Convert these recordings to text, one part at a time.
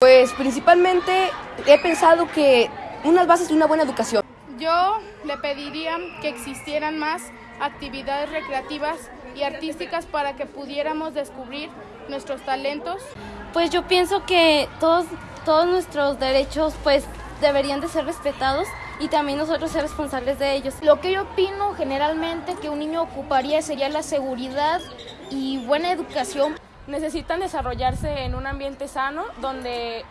Pues principalmente he pensado que unas bases de una buena educación. Yo le pediría que existieran más actividades recreativas y artísticas para que pudiéramos descubrir nuestros talentos. Pues yo pienso que todos, todos nuestros derechos pues deberían de ser respetados y también nosotros ser responsables de ellos. Lo que yo opino generalmente que un niño ocuparía sería la seguridad y buena educación. Necesitan desarrollarse en un ambiente sano donde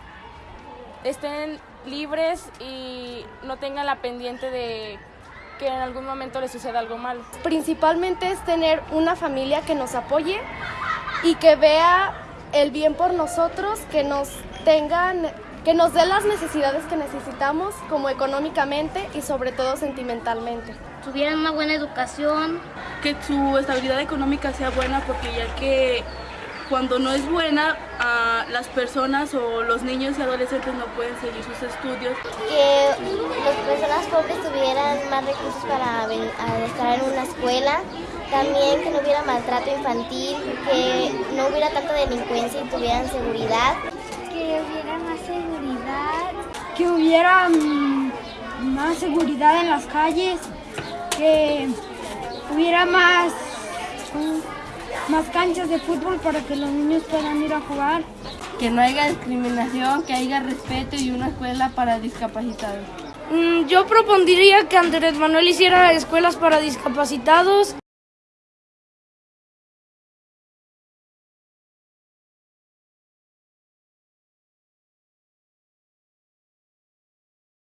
estén libres y no tengan la pendiente de que en algún momento les suceda algo malo. Principalmente es tener una familia que nos apoye y que vea el bien por nosotros, que nos tengan que nos dé las necesidades que necesitamos, como económicamente y sobre todo sentimentalmente. Tuvieran una buena educación. Que su estabilidad económica sea buena porque ya que cuando no es buena, uh, las personas o los niños y adolescentes no pueden seguir sus estudios. Que las personas pobres tuvieran más recursos para estar en una escuela. También que no hubiera maltrato infantil, que no hubiera tanta delincuencia y tuvieran seguridad. Que hubiera más seguridad. Que hubiera mm, más seguridad en las calles. Que hubiera más más canchas de fútbol para que los niños puedan ir a jugar. Que no haya discriminación, que haya respeto y una escuela para discapacitados. Mm, yo propondría que Andrés Manuel hiciera escuelas para discapacitados.